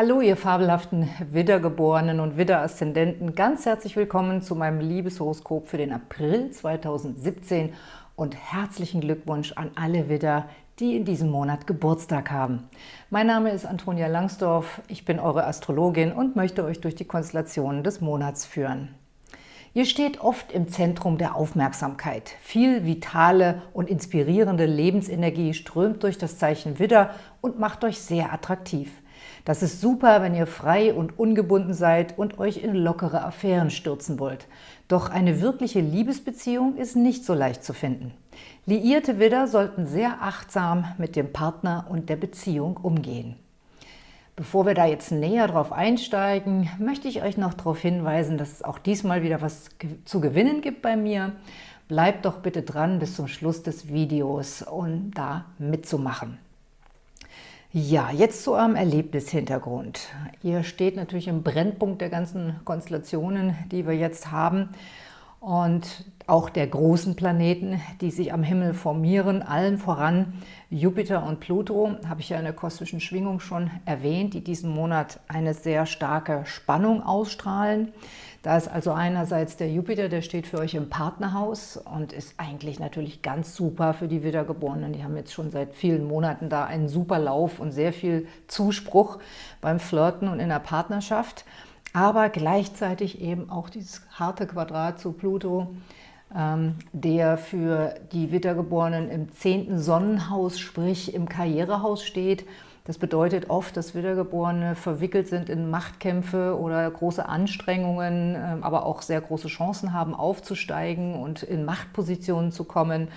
Hallo, ihr fabelhaften Widdergeborenen und Widderaszendenten. Ganz herzlich willkommen zu meinem Liebeshoroskop für den April 2017 und herzlichen Glückwunsch an alle Widder, die in diesem Monat Geburtstag haben. Mein Name ist Antonia Langsdorf, ich bin eure Astrologin und möchte euch durch die Konstellationen des Monats führen. Ihr steht oft im Zentrum der Aufmerksamkeit. Viel vitale und inspirierende Lebensenergie strömt durch das Zeichen Widder und macht euch sehr attraktiv. Das ist super, wenn ihr frei und ungebunden seid und euch in lockere Affären stürzen wollt. Doch eine wirkliche Liebesbeziehung ist nicht so leicht zu finden. Liierte Widder sollten sehr achtsam mit dem Partner und der Beziehung umgehen. Bevor wir da jetzt näher drauf einsteigen, möchte ich euch noch darauf hinweisen, dass es auch diesmal wieder was zu gewinnen gibt bei mir. Bleibt doch bitte dran bis zum Schluss des Videos, um da mitzumachen. Ja, jetzt zu eurem Erlebnishintergrund. Ihr steht natürlich im Brennpunkt der ganzen Konstellationen, die wir jetzt haben und auch der großen Planeten, die sich am Himmel formieren, allen voran Jupiter und Pluto, habe ich ja in der kosmischen Schwingung schon erwähnt, die diesen Monat eine sehr starke Spannung ausstrahlen. Da ist also einerseits der Jupiter, der steht für euch im Partnerhaus und ist eigentlich natürlich ganz super für die Wiedergeborenen. Die haben jetzt schon seit vielen Monaten da einen super Lauf und sehr viel Zuspruch beim Flirten und in der Partnerschaft aber gleichzeitig eben auch dieses harte Quadrat zu Pluto, der für die Wiedergeborenen im zehnten Sonnenhaus, sprich im Karrierehaus steht. Das bedeutet oft, dass Wiedergeborene verwickelt sind in Machtkämpfe oder große Anstrengungen, ähm, aber auch sehr große Chancen haben, aufzusteigen und in Machtpositionen zu kommen.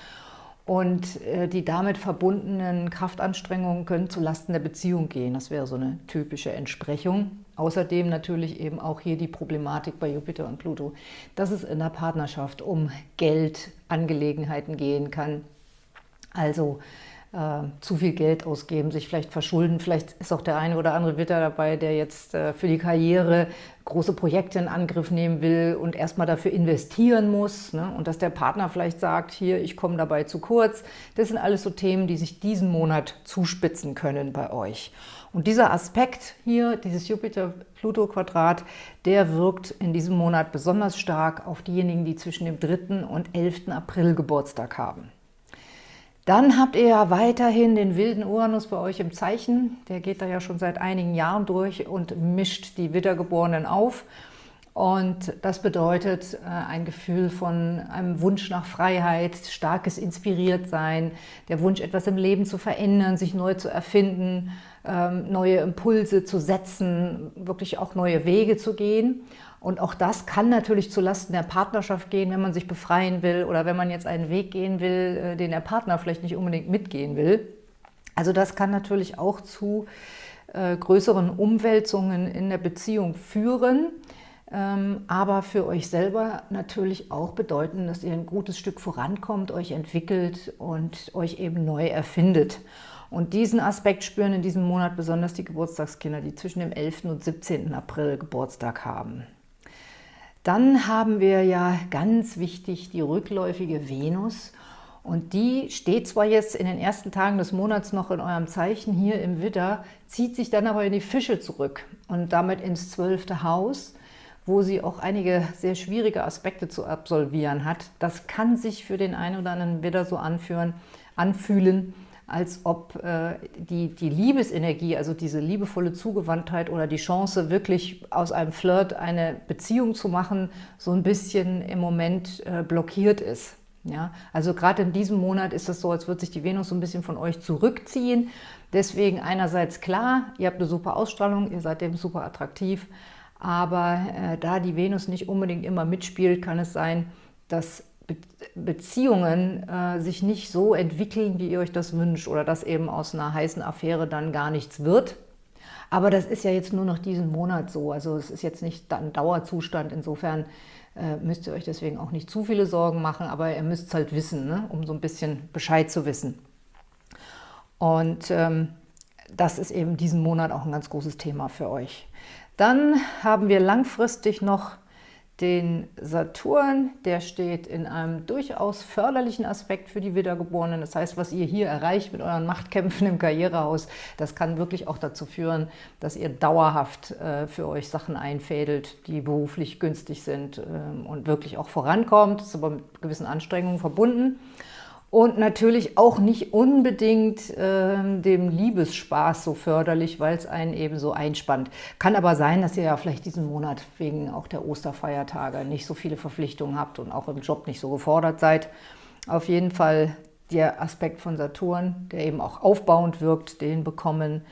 Und äh, die damit verbundenen Kraftanstrengungen können zulasten der Beziehung gehen. Das wäre so eine typische Entsprechung. Außerdem natürlich eben auch hier die Problematik bei Jupiter und Pluto, dass es in der Partnerschaft um Geldangelegenheiten gehen kann. Also äh, zu viel Geld ausgeben, sich vielleicht verschulden. Vielleicht ist auch der eine oder andere Witter dabei, der jetzt äh, für die Karriere große Projekte in Angriff nehmen will und erstmal dafür investieren muss. Ne? Und dass der Partner vielleicht sagt, hier, ich komme dabei zu kurz. Das sind alles so Themen, die sich diesen Monat zuspitzen können bei euch. Und dieser Aspekt hier, dieses Jupiter-Pluto-Quadrat, der wirkt in diesem Monat besonders stark auf diejenigen, die zwischen dem 3. und 11. April Geburtstag haben. Dann habt ihr ja weiterhin den wilden Uranus bei euch im Zeichen. Der geht da ja schon seit einigen Jahren durch und mischt die Wiedergeborenen auf. Und das bedeutet äh, ein Gefühl von einem Wunsch nach Freiheit, starkes Inspiriertsein, der Wunsch, etwas im Leben zu verändern, sich neu zu erfinden, ähm, neue Impulse zu setzen, wirklich auch neue Wege zu gehen. Und auch das kann natürlich zulasten der Partnerschaft gehen, wenn man sich befreien will oder wenn man jetzt einen Weg gehen will, äh, den der Partner vielleicht nicht unbedingt mitgehen will. Also das kann natürlich auch zu äh, größeren Umwälzungen in der Beziehung führen, ähm, aber für euch selber natürlich auch bedeuten, dass ihr ein gutes Stück vorankommt, euch entwickelt und euch eben neu erfindet. Und diesen Aspekt spüren in diesem Monat besonders die Geburtstagskinder, die zwischen dem 11. und 17. April Geburtstag haben. Dann haben wir ja ganz wichtig die rückläufige Venus. Und die steht zwar jetzt in den ersten Tagen des Monats noch in eurem Zeichen hier im Widder, zieht sich dann aber in die Fische zurück und damit ins zwölfte Haus, wo sie auch einige sehr schwierige Aspekte zu absolvieren hat. Das kann sich für den einen oder anderen Widder so anführen, anfühlen, als ob äh, die, die Liebesenergie, also diese liebevolle Zugewandtheit oder die Chance, wirklich aus einem Flirt eine Beziehung zu machen, so ein bisschen im Moment äh, blockiert ist. Ja, also gerade in diesem Monat ist es so, als würde sich die Venus so ein bisschen von euch zurückziehen. Deswegen einerseits klar, ihr habt eine super Ausstrahlung, ihr seid dem super attraktiv, aber äh, da die Venus nicht unbedingt immer mitspielt, kann es sein, dass Beziehungen äh, sich nicht so entwickeln, wie ihr euch das wünscht oder dass eben aus einer heißen Affäre dann gar nichts wird. Aber das ist ja jetzt nur noch diesen Monat so, also es ist jetzt nicht ein Dauerzustand, insofern äh, müsst ihr euch deswegen auch nicht zu viele Sorgen machen, aber ihr müsst es halt wissen, ne? um so ein bisschen Bescheid zu wissen. Und ähm, das ist eben diesen Monat auch ein ganz großes Thema für euch. Dann haben wir langfristig noch den Saturn, der steht in einem durchaus förderlichen Aspekt für die Wiedergeborenen. Das heißt, was ihr hier erreicht mit euren Machtkämpfen im Karrierehaus, das kann wirklich auch dazu führen, dass ihr dauerhaft äh, für euch Sachen einfädelt, die beruflich günstig sind ähm, und wirklich auch vorankommt. Das ist aber mit gewissen Anstrengungen verbunden und natürlich auch nicht unbedingt äh, dem Liebesspaß so förderlich, weil es einen eben so einspannt. Kann aber sein, dass ihr ja vielleicht diesen Monat wegen auch der Osterfeiertage nicht so viele Verpflichtungen habt und auch im Job nicht so gefordert seid. Auf jeden Fall der Aspekt von Saturn, der eben auch aufbauend wirkt, den bekommen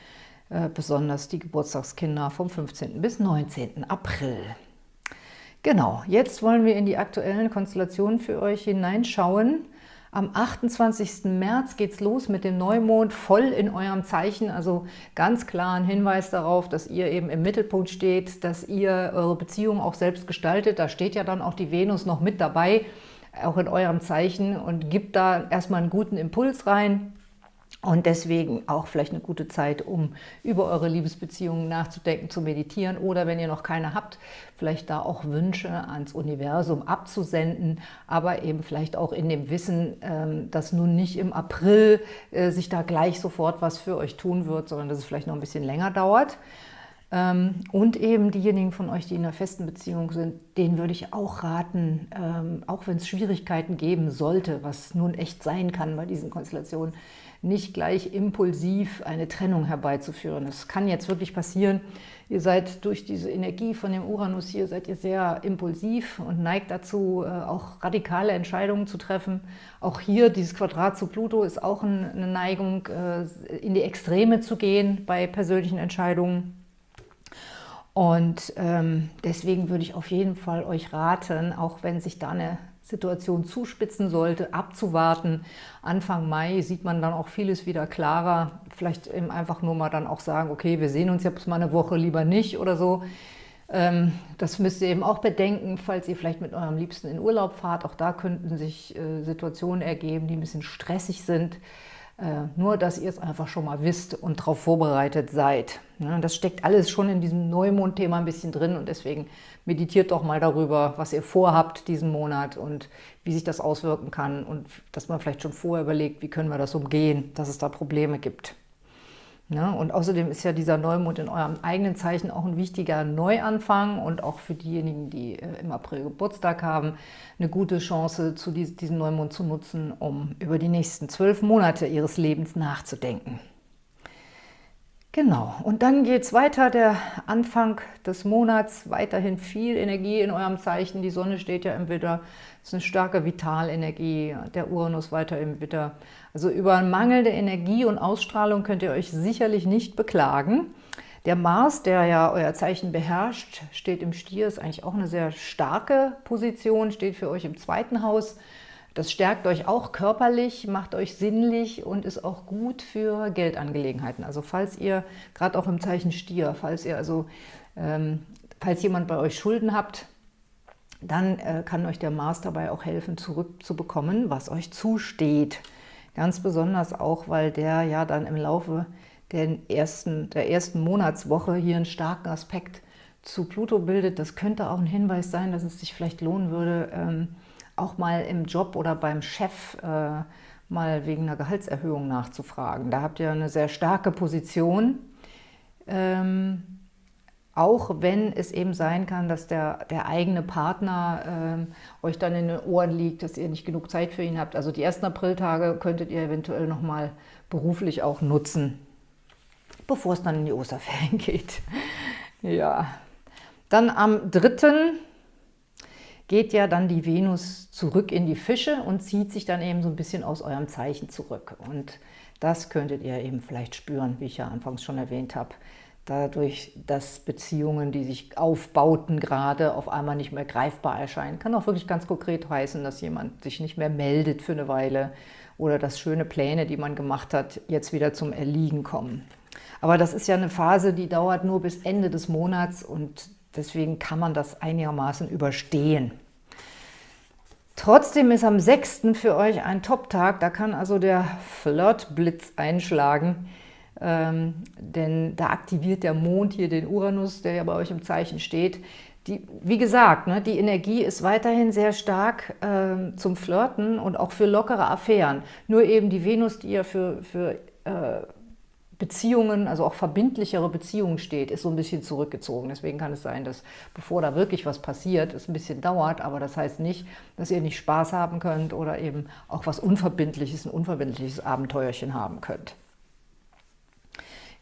äh, besonders die Geburtstagskinder vom 15. bis 19. April. Genau, jetzt wollen wir in die aktuellen Konstellationen für euch hineinschauen. Am 28. März geht es los mit dem Neumond voll in eurem Zeichen, also ganz klar ein Hinweis darauf, dass ihr eben im Mittelpunkt steht, dass ihr eure Beziehung auch selbst gestaltet. Da steht ja dann auch die Venus noch mit dabei, auch in eurem Zeichen und gibt da erstmal einen guten Impuls rein. Und deswegen auch vielleicht eine gute Zeit, um über eure Liebesbeziehungen nachzudenken, zu meditieren oder wenn ihr noch keine habt, vielleicht da auch Wünsche ans Universum abzusenden, aber eben vielleicht auch in dem Wissen, ähm, dass nun nicht im April äh, sich da gleich sofort was für euch tun wird, sondern dass es vielleicht noch ein bisschen länger dauert. Ähm, und eben diejenigen von euch, die in einer festen Beziehung sind, denen würde ich auch raten, ähm, auch wenn es Schwierigkeiten geben sollte, was nun echt sein kann bei diesen Konstellationen, nicht gleich impulsiv eine Trennung herbeizuführen. Das kann jetzt wirklich passieren. Ihr seid durch diese Energie von dem Uranus hier, seid ihr sehr impulsiv und neigt dazu, äh, auch radikale Entscheidungen zu treffen. Auch hier, dieses Quadrat zu Pluto ist auch eine Neigung, äh, in die Extreme zu gehen bei persönlichen Entscheidungen. Und ähm, deswegen würde ich auf jeden Fall euch raten, auch wenn sich da eine Situation zuspitzen sollte, abzuwarten. Anfang Mai sieht man dann auch vieles wieder klarer. Vielleicht eben einfach nur mal dann auch sagen, okay, wir sehen uns jetzt mal eine Woche lieber nicht oder so. Ähm, das müsst ihr eben auch bedenken, falls ihr vielleicht mit eurem Liebsten in Urlaub fahrt. Auch da könnten sich äh, Situationen ergeben, die ein bisschen stressig sind. Äh, nur, dass ihr es einfach schon mal wisst und darauf vorbereitet seid. Das steckt alles schon in diesem Neumond-Thema ein bisschen drin und deswegen meditiert doch mal darüber, was ihr vorhabt diesen Monat und wie sich das auswirken kann und dass man vielleicht schon vorher überlegt, wie können wir das umgehen, dass es da Probleme gibt. Ja, und außerdem ist ja dieser Neumond in eurem eigenen Zeichen auch ein wichtiger Neuanfang und auch für diejenigen, die äh, im April Geburtstag haben, eine gute Chance, zu diesem Neumond zu nutzen, um über die nächsten zwölf Monate ihres Lebens nachzudenken. Genau, und dann geht es weiter, der Anfang des Monats, weiterhin viel Energie in eurem Zeichen. Die Sonne steht ja im Widder, das ist eine starke Vitalenergie, der Uranus weiter im Widder. Also über mangelnde Energie und Ausstrahlung könnt ihr euch sicherlich nicht beklagen. Der Mars, der ja euer Zeichen beherrscht, steht im Stier, ist eigentlich auch eine sehr starke Position, steht für euch im zweiten Haus. Das stärkt euch auch körperlich, macht euch sinnlich und ist auch gut für Geldangelegenheiten. Also falls ihr, gerade auch im Zeichen Stier, falls ihr also, ähm, falls jemand bei euch Schulden habt, dann äh, kann euch der Mars dabei auch helfen, zurückzubekommen, was euch zusteht. Ganz besonders auch, weil der ja dann im Laufe der ersten, der ersten Monatswoche hier einen starken Aspekt zu Pluto bildet. Das könnte auch ein Hinweis sein, dass es sich vielleicht lohnen würde, ähm, auch mal im Job oder beim Chef äh, mal wegen einer Gehaltserhöhung nachzufragen. Da habt ihr eine sehr starke Position, ähm, auch wenn es eben sein kann, dass der, der eigene Partner ähm, euch dann in den Ohren liegt, dass ihr nicht genug Zeit für ihn habt. Also die ersten Apriltage könntet ihr eventuell nochmal beruflich auch nutzen, bevor es dann in die Osterferien geht. ja, dann am 3 geht ja dann die Venus zurück in die Fische und zieht sich dann eben so ein bisschen aus eurem Zeichen zurück. Und das könntet ihr eben vielleicht spüren, wie ich ja anfangs schon erwähnt habe. Dadurch, dass Beziehungen, die sich aufbauten gerade, auf einmal nicht mehr greifbar erscheinen. Kann auch wirklich ganz konkret heißen, dass jemand sich nicht mehr meldet für eine Weile oder dass schöne Pläne, die man gemacht hat, jetzt wieder zum Erliegen kommen. Aber das ist ja eine Phase, die dauert nur bis Ende des Monats und Deswegen kann man das einigermaßen überstehen. Trotzdem ist am 6. für euch ein Top-Tag, da kann also der Flirtblitz einschlagen, ähm, denn da aktiviert der Mond hier den Uranus, der ja bei euch im Zeichen steht. die, wie gesagt, ne, die Energie ist weiterhin sehr stark äh, zum Flirten und auch für lockere Affären. Nur eben die Venus, die ja für, für äh, Beziehungen, also auch verbindlichere Beziehungen steht, ist so ein bisschen zurückgezogen. Deswegen kann es sein, dass bevor da wirklich was passiert, es ein bisschen dauert, aber das heißt nicht, dass ihr nicht Spaß haben könnt oder eben auch was Unverbindliches, ein unverbindliches Abenteuerchen haben könnt.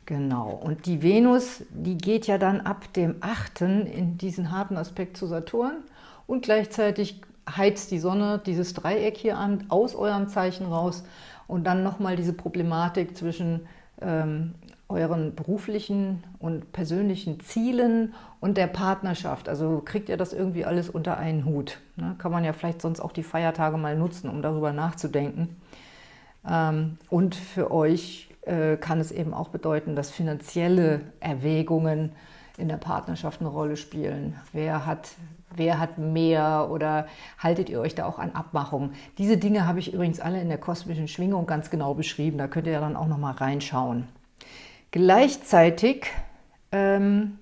Genau, und die Venus, die geht ja dann ab dem 8. in diesen harten Aspekt zu Saturn und gleichzeitig heizt die Sonne dieses Dreieck hier an, aus eurem Zeichen raus und dann nochmal diese Problematik zwischen ähm, euren beruflichen und persönlichen Zielen und der Partnerschaft. Also kriegt ihr das irgendwie alles unter einen Hut. Ne? Kann man ja vielleicht sonst auch die Feiertage mal nutzen, um darüber nachzudenken. Ähm, und für euch äh, kann es eben auch bedeuten, dass finanzielle Erwägungen in der Partnerschaft eine Rolle spielen. Wer hat, wer hat mehr oder haltet ihr euch da auch an Abmachungen? Diese Dinge habe ich übrigens alle in der kosmischen Schwingung ganz genau beschrieben. Da könnt ihr dann auch noch mal reinschauen. Gleichzeitig ähm,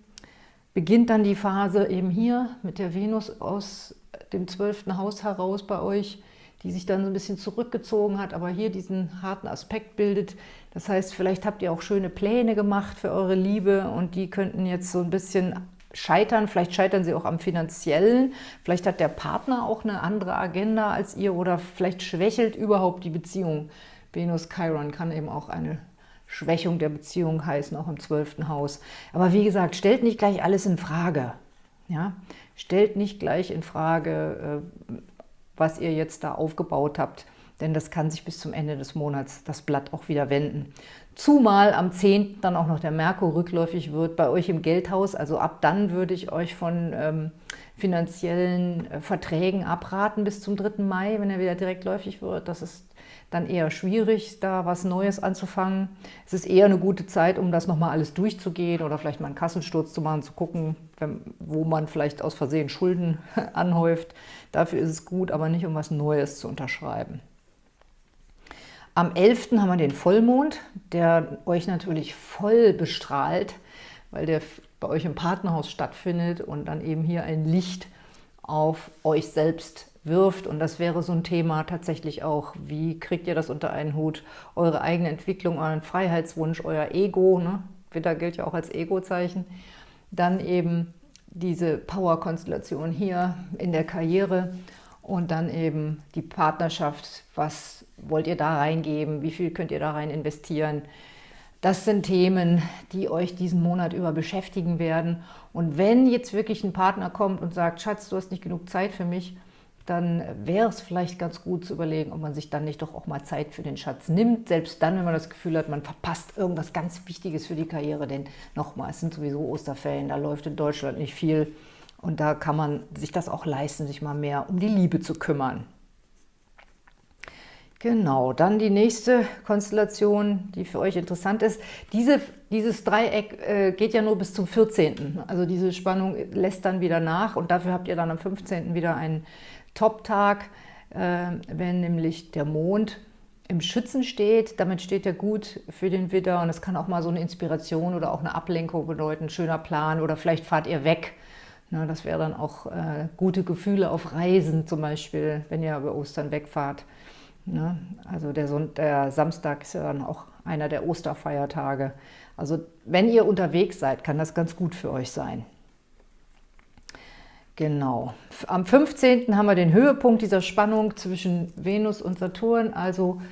beginnt dann die Phase eben hier mit der Venus aus dem zwölften Haus heraus bei euch, die sich dann so ein bisschen zurückgezogen hat, aber hier diesen harten Aspekt bildet. Das heißt, vielleicht habt ihr auch schöne Pläne gemacht für eure Liebe und die könnten jetzt so ein bisschen scheitern. Vielleicht scheitern sie auch am Finanziellen. Vielleicht hat der Partner auch eine andere Agenda als ihr oder vielleicht schwächelt überhaupt die Beziehung. Venus-Chiron kann eben auch eine Schwächung der Beziehung heißen, auch im zwölften Haus. Aber wie gesagt, stellt nicht gleich alles in Frage. Ja? Stellt nicht gleich in Frage, äh, was ihr jetzt da aufgebaut habt. Denn das kann sich bis zum Ende des Monats das Blatt auch wieder wenden. Zumal am 10. dann auch noch der Merkur rückläufig wird bei euch im Geldhaus. Also ab dann würde ich euch von ähm, finanziellen äh, Verträgen abraten bis zum 3. Mai, wenn er wieder direktläufig wird. Das ist dann eher schwierig, da was Neues anzufangen. Es ist eher eine gute Zeit, um das nochmal alles durchzugehen oder vielleicht mal einen Kassensturz zu machen, zu gucken, wenn, wo man vielleicht aus Versehen Schulden anhäuft. Dafür ist es gut, aber nicht, um was Neues zu unterschreiben. Am 11. haben wir den Vollmond, der euch natürlich voll bestrahlt, weil der bei euch im Partnerhaus stattfindet und dann eben hier ein Licht auf euch selbst wirft. Und das wäre so ein Thema tatsächlich auch, wie kriegt ihr das unter einen Hut? Eure eigene Entwicklung, euren Freiheitswunsch, euer Ego, ne? Widder gilt ja auch als Ego-Zeichen. Dann eben diese Power-Konstellation hier in der Karriere und dann eben die Partnerschaft. Was wollt ihr da reingeben? Wie viel könnt ihr da rein investieren? Das sind Themen, die euch diesen Monat über beschäftigen werden. Und wenn jetzt wirklich ein Partner kommt und sagt, Schatz, du hast nicht genug Zeit für mich, dann wäre es vielleicht ganz gut zu überlegen, ob man sich dann nicht doch auch mal Zeit für den Schatz nimmt. Selbst dann, wenn man das Gefühl hat, man verpasst irgendwas ganz Wichtiges für die Karriere. Denn nochmal, es sind sowieso Osterferien, da läuft in Deutschland nicht viel. Und da kann man sich das auch leisten, sich mal mehr um die Liebe zu kümmern. Genau, dann die nächste Konstellation, die für euch interessant ist. Diese, dieses Dreieck äh, geht ja nur bis zum 14. Also diese Spannung lässt dann wieder nach und dafür habt ihr dann am 15. wieder einen Top-Tag, äh, wenn nämlich der Mond im Schützen steht. Damit steht er gut für den Widder und es kann auch mal so eine Inspiration oder auch eine Ablenkung bedeuten, schöner Plan oder vielleicht fahrt ihr weg. Na, das wäre dann auch äh, gute Gefühle auf Reisen zum Beispiel, wenn ihr über Ostern wegfahrt. Ne? Also der, der, Samstag ist ja dann auch einer der Osterfeiertage. Also wenn ihr unterwegs seid, kann das ganz gut für euch sein. Genau. Am 15. haben wir den Höhepunkt dieser Spannung zwischen Venus und Saturn, also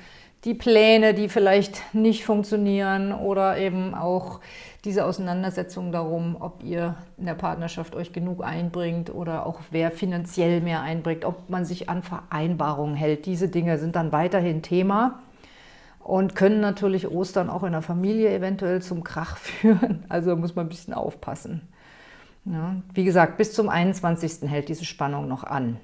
die Pläne, die vielleicht nicht funktionieren oder eben auch diese Auseinandersetzung darum, ob ihr in der Partnerschaft euch genug einbringt oder auch wer finanziell mehr einbringt, ob man sich an Vereinbarungen hält. Diese Dinge sind dann weiterhin Thema und können natürlich Ostern auch in der Familie eventuell zum Krach führen. Also muss man ein bisschen aufpassen. Ja, wie gesagt, bis zum 21. hält diese Spannung noch an.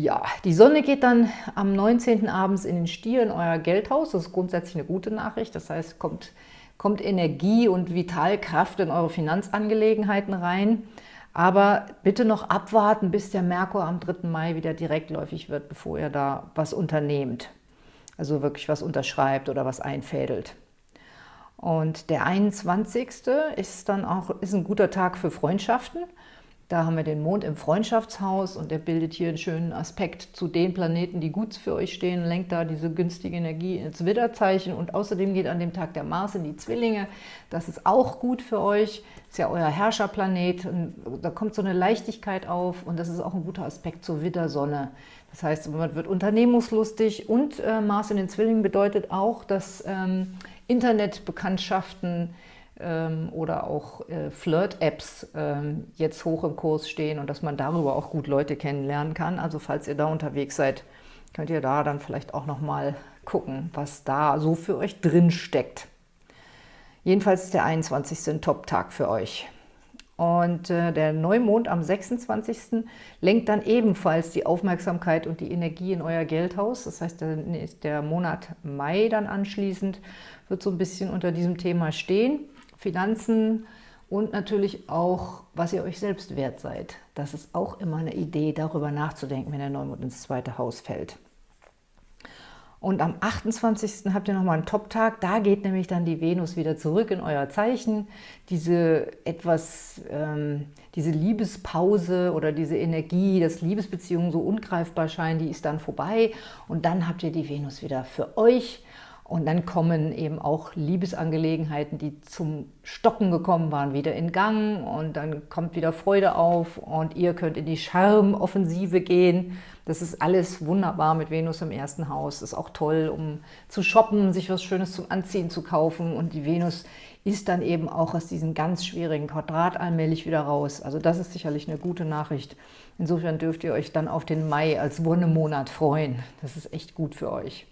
Ja, die Sonne geht dann am 19. abends in den Stier in euer Geldhaus. Das ist grundsätzlich eine gute Nachricht. Das heißt, kommt, kommt Energie und Vitalkraft in eure Finanzangelegenheiten rein. Aber bitte noch abwarten, bis der Merkur am 3. Mai wieder direktläufig wird, bevor ihr da was unternehmt. Also wirklich was unterschreibt oder was einfädelt. Und der 21. ist dann auch ist ein guter Tag für Freundschaften. Da haben wir den Mond im Freundschaftshaus und der bildet hier einen schönen Aspekt zu den Planeten, die gut für euch stehen, lenkt da diese günstige Energie ins Widderzeichen und außerdem geht an dem Tag der Mars in die Zwillinge. Das ist auch gut für euch, ist ja euer Herrscherplanet. Da kommt so eine Leichtigkeit auf und das ist auch ein guter Aspekt zur Widdersonne. Das heißt, man wird unternehmungslustig und äh, Mars in den Zwillingen bedeutet auch, dass ähm, Internetbekanntschaften oder auch äh, Flirt-Apps ähm, jetzt hoch im Kurs stehen und dass man darüber auch gut Leute kennenlernen kann. Also falls ihr da unterwegs seid, könnt ihr da dann vielleicht auch nochmal gucken, was da so für euch drin steckt. Jedenfalls ist der 21. ein Top-Tag für euch. Und äh, der Neumond am 26. lenkt dann ebenfalls die Aufmerksamkeit und die Energie in euer Geldhaus. Das heißt, der Monat Mai dann anschließend, wird so ein bisschen unter diesem Thema stehen. Finanzen und natürlich auch, was ihr euch selbst wert seid. Das ist auch immer eine Idee, darüber nachzudenken, wenn der Neumond ins zweite Haus fällt. Und am 28. habt ihr nochmal einen Top-Tag. Da geht nämlich dann die Venus wieder zurück in euer Zeichen. Diese etwas, ähm, diese Liebespause oder diese Energie, dass Liebesbeziehungen so ungreifbar scheinen, die ist dann vorbei. Und dann habt ihr die Venus wieder für euch. Und dann kommen eben auch Liebesangelegenheiten, die zum Stocken gekommen waren, wieder in Gang und dann kommt wieder Freude auf und ihr könnt in die Charmoffensive gehen. Das ist alles wunderbar mit Venus im ersten Haus. Ist auch toll, um zu shoppen, sich was Schönes zum Anziehen zu kaufen und die Venus ist dann eben auch aus diesem ganz schwierigen Quadrat allmählich wieder raus. Also das ist sicherlich eine gute Nachricht. Insofern dürft ihr euch dann auf den Mai als Wonnemonat freuen. Das ist echt gut für euch.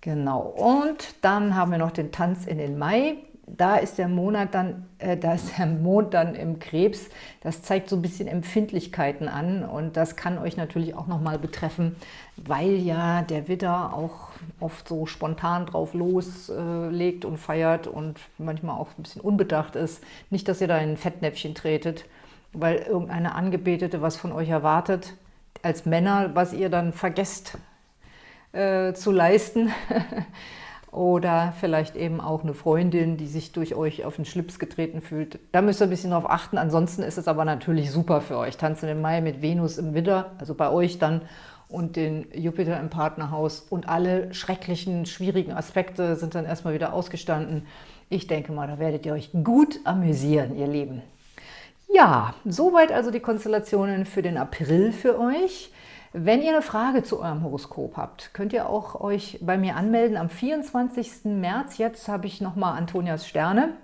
Genau, und dann haben wir noch den Tanz in den Mai. Da ist der Monat dann, äh, da ist der Mond dann im Krebs. Das zeigt so ein bisschen Empfindlichkeiten an und das kann euch natürlich auch nochmal betreffen, weil ja der Widder auch oft so spontan drauf loslegt und feiert und manchmal auch ein bisschen unbedacht ist. Nicht, dass ihr da in ein Fettnäpfchen tretet, weil irgendeine Angebetete was von euch erwartet, als Männer, was ihr dann vergesst äh, zu leisten. Oder vielleicht eben auch eine Freundin, die sich durch euch auf den Schlips getreten fühlt. Da müsst ihr ein bisschen drauf achten. Ansonsten ist es aber natürlich super für euch. Tanzen im Mai mit Venus im Widder, also bei euch dann, und den Jupiter im Partnerhaus. Und alle schrecklichen, schwierigen Aspekte sind dann erstmal wieder ausgestanden. Ich denke mal, da werdet ihr euch gut amüsieren, ihr Lieben. Ja, soweit also die Konstellationen für den April für euch. Wenn ihr eine Frage zu eurem Horoskop habt, könnt ihr auch euch bei mir anmelden. Am 24. März, jetzt habe ich nochmal Antonias Sterne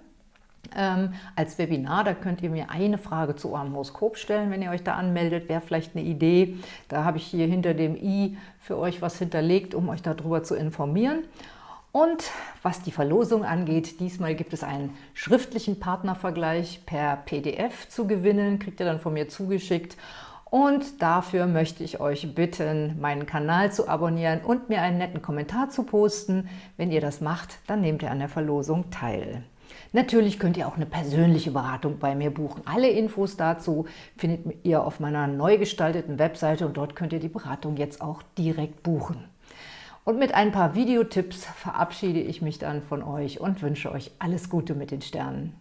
ähm, als Webinar. Da könnt ihr mir eine Frage zu eurem Horoskop stellen, wenn ihr euch da anmeldet. Wäre vielleicht eine Idee. Da habe ich hier hinter dem i für euch was hinterlegt, um euch darüber zu informieren. Und was die Verlosung angeht, diesmal gibt es einen schriftlichen Partnervergleich per PDF zu gewinnen, kriegt ihr dann von mir zugeschickt. Und dafür möchte ich euch bitten, meinen Kanal zu abonnieren und mir einen netten Kommentar zu posten. Wenn ihr das macht, dann nehmt ihr an der Verlosung teil. Natürlich könnt ihr auch eine persönliche Beratung bei mir buchen. Alle Infos dazu findet ihr auf meiner neu gestalteten Webseite und dort könnt ihr die Beratung jetzt auch direkt buchen. Und mit ein paar Videotipps verabschiede ich mich dann von euch und wünsche euch alles Gute mit den Sternen.